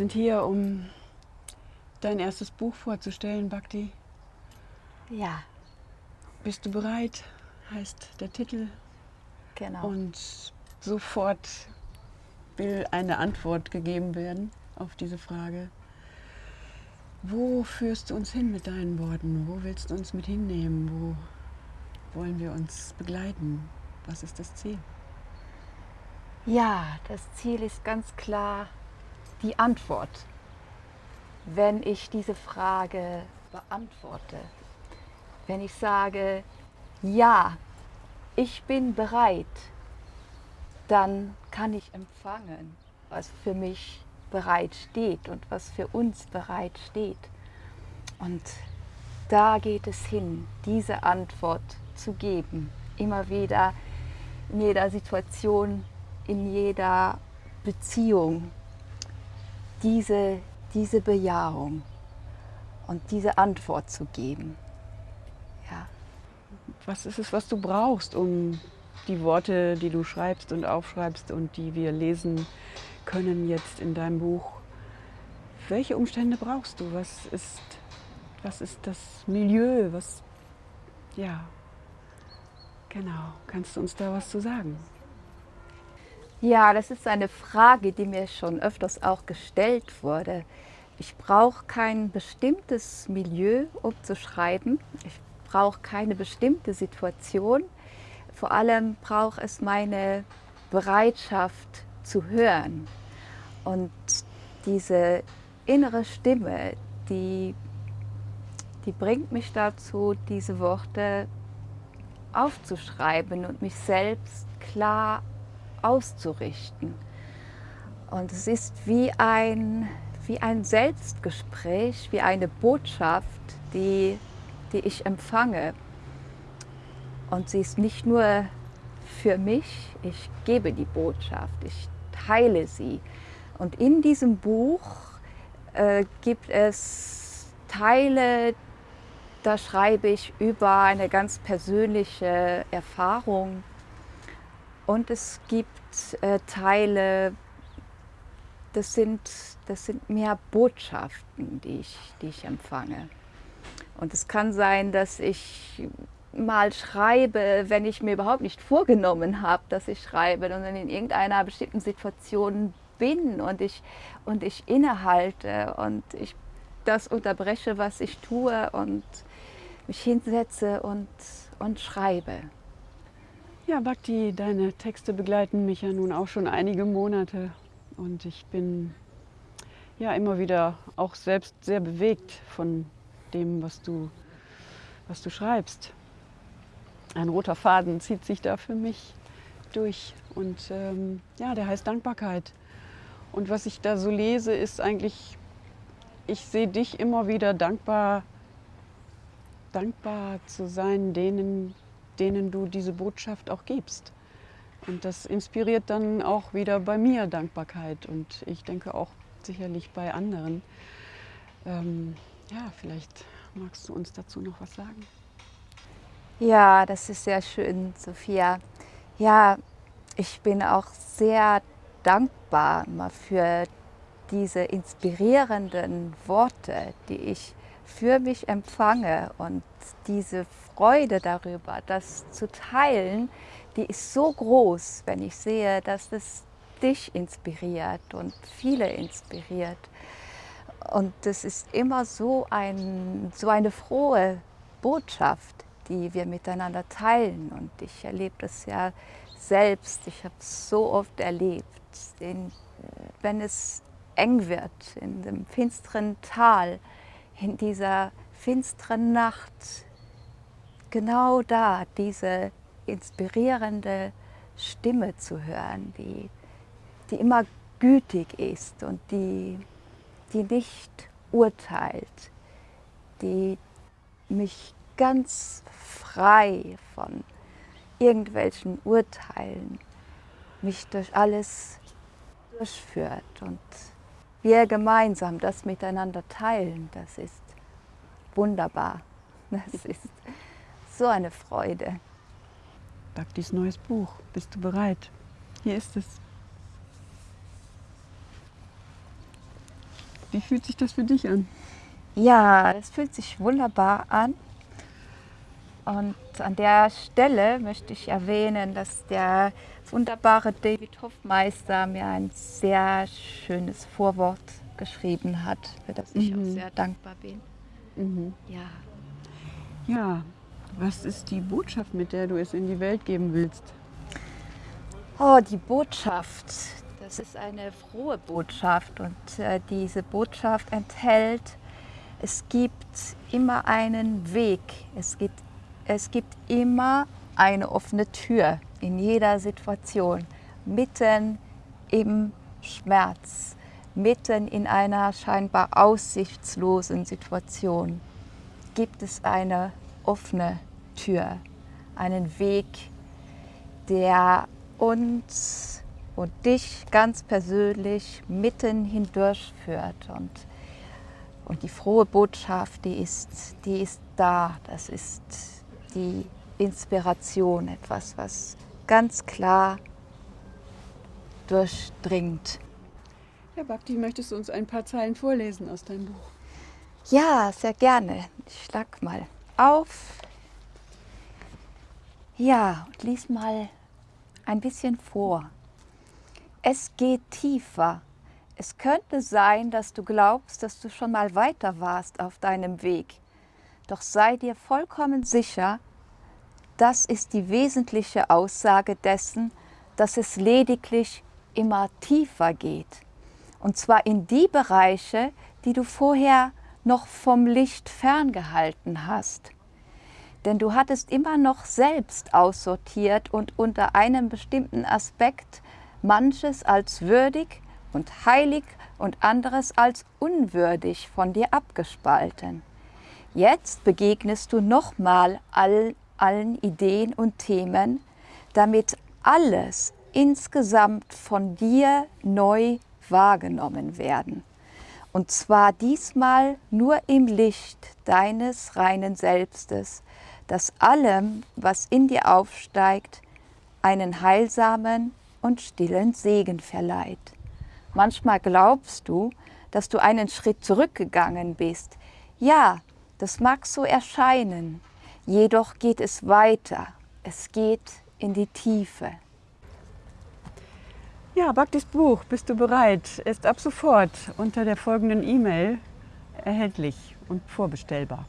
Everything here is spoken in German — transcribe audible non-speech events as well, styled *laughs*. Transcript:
sind hier, um dein erstes Buch vorzustellen, Bhakti. Ja, Bist du bereit? Heißt der Titel. genau. Und sofort will eine Antwort gegeben werden auf diese Frage. Wo führst du uns hin mit deinen Worten? Wo willst du uns mit hinnehmen? Wo wollen wir uns begleiten? Was ist das Ziel? Ja, das Ziel ist ganz klar die Antwort. Wenn ich diese Frage beantworte, wenn ich sage, ja, ich bin bereit, dann kann ich empfangen, was für mich bereit steht und was für uns bereit steht. Und da geht es hin, diese Antwort zu geben, immer wieder in jeder Situation, in jeder Beziehung, diese, diese Bejahung und diese Antwort zu geben. Ja. Was ist es, was du brauchst, um die Worte, die du schreibst und aufschreibst und die wir lesen können jetzt in deinem Buch, welche Umstände brauchst du? Was ist, was ist das Milieu? Was, ja, genau. Kannst du uns da was zu sagen? Ja, das ist eine Frage, die mir schon öfters auch gestellt wurde. Ich brauche kein bestimmtes Milieu, um zu schreiben. Ich brauche keine bestimmte Situation. Vor allem braucht es meine Bereitschaft zu hören. Und diese innere Stimme, die, die bringt mich dazu, diese Worte aufzuschreiben und mich selbst klar auszurichten. Und es ist wie ein, wie ein Selbstgespräch, wie eine Botschaft, die, die ich empfange. Und sie ist nicht nur für mich, ich gebe die Botschaft, ich teile sie. Und in diesem Buch äh, gibt es Teile, da schreibe ich über eine ganz persönliche Erfahrung. Und es gibt äh, Teile, das sind, das sind mehr Botschaften, die ich, die ich empfange. Und es kann sein, dass ich mal schreibe, wenn ich mir überhaupt nicht vorgenommen habe, dass ich schreibe, sondern in irgendeiner bestimmten Situation bin und ich, und ich innehalte und ich das unterbreche, was ich tue und mich hinsetze und, und schreibe. Ja, Bhakti, deine Texte begleiten mich ja nun auch schon einige Monate und ich bin ja immer wieder auch selbst sehr bewegt von dem, was du, was du schreibst. Ein roter Faden zieht sich da für mich durch und ähm, ja, der heißt Dankbarkeit. Und was ich da so lese, ist eigentlich, ich sehe dich immer wieder dankbar, dankbar zu sein denen, denen du diese Botschaft auch gibst. Und das inspiriert dann auch wieder bei mir Dankbarkeit und ich denke auch sicherlich bei anderen. Ähm, ja, vielleicht magst du uns dazu noch was sagen. Ja, das ist sehr schön, Sophia. Ja, ich bin auch sehr dankbar für diese inspirierenden Worte, die ich für mich empfange und diese Freude darüber, das zu teilen, die ist so groß, wenn ich sehe, dass es dich inspiriert und viele inspiriert. Und es ist immer so, ein, so eine frohe Botschaft, die wir miteinander teilen. Und ich erlebe das ja selbst, ich habe es so oft erlebt, in, wenn es eng wird, in dem finsteren Tal, in dieser finsteren Nacht, genau da diese inspirierende Stimme zu hören, die, die immer gütig ist und die, die nicht urteilt, die mich ganz frei von irgendwelchen Urteilen mich durch alles durchführt und wir gemeinsam das miteinander teilen, das ist wunderbar. Das *laughs* ist so eine Freude. Bhaktis neues Buch. Bist du bereit? Hier ist es. Wie fühlt sich das für dich an? Ja, es fühlt sich wunderbar an. Und an der Stelle möchte ich erwähnen, dass der wunderbare David Hoffmeister mir ein sehr schönes Vorwort geschrieben hat, für das ich mhm. auch sehr dankbar bin. Mhm. Ja. Ja, was ist die Botschaft, mit der du es in die Welt geben willst? Oh, die Botschaft. Das ist eine frohe Botschaft und äh, diese Botschaft enthält, es gibt immer einen Weg, es gibt, es gibt immer eine offene Tür in jeder Situation, mitten im Schmerz, mitten in einer scheinbar aussichtslosen Situation gibt es eine offene Tür, einen Weg, der uns und dich ganz persönlich mitten hindurch führt. Und, und die frohe Botschaft, die ist, die ist da. Das ist die Inspiration, etwas, was ganz klar durchdringt. Herr Bhakti, möchtest du uns ein paar Zeilen vorlesen aus deinem Buch? Ja, sehr gerne. Ich schlag mal auf. Ja, und lies mal ein bisschen vor. Es geht tiefer. Es könnte sein, dass du glaubst, dass du schon mal weiter warst auf deinem Weg. Doch sei dir vollkommen sicher, das ist die wesentliche Aussage dessen, dass es lediglich immer tiefer geht. Und zwar in die Bereiche, die du vorher noch vom Licht ferngehalten hast denn du hattest immer noch selbst aussortiert und unter einem bestimmten Aspekt manches als würdig und heilig und anderes als unwürdig von dir abgespalten. Jetzt begegnest du nochmal all, allen Ideen und Themen, damit alles insgesamt von dir neu wahrgenommen werden. Und zwar diesmal nur im Licht deines reinen Selbstes, das allem, was in dir aufsteigt, einen heilsamen und stillen Segen verleiht. Manchmal glaubst du, dass du einen Schritt zurückgegangen bist. Ja, das mag so erscheinen, jedoch geht es weiter. Es geht in die Tiefe. Ja, Bhaktis Buch, bist du bereit? Ist ab sofort unter der folgenden E-Mail erhältlich und vorbestellbar.